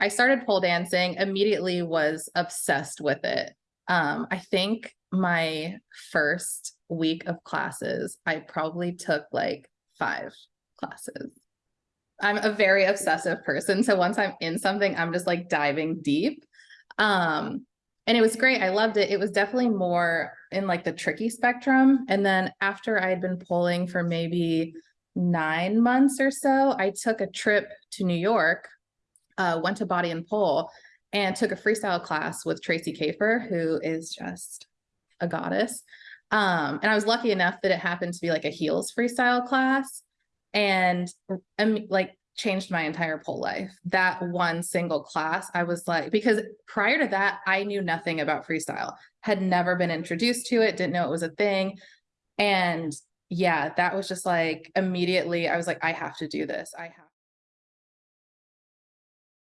I started pole dancing, immediately was obsessed with it. Um, I think my first week of classes, I probably took like five classes. I'm a very obsessive person. So once I'm in something, I'm just like diving deep. Um, and it was great. I loved it. It was definitely more in like the tricky spectrum. And then after I had been pulling for maybe nine months or so, I took a trip to New York, uh, went to Body and Pole, and took a freestyle class with Tracy Kafer, who is just a goddess. Um, and I was lucky enough that it happened to be like a heels freestyle class and um, like changed my entire pole life. That one single class, I was like, because prior to that, I knew nothing about freestyle, had never been introduced to it, didn't know it was a thing. And yeah, that was just like immediately, I was like, I have to do this. I have.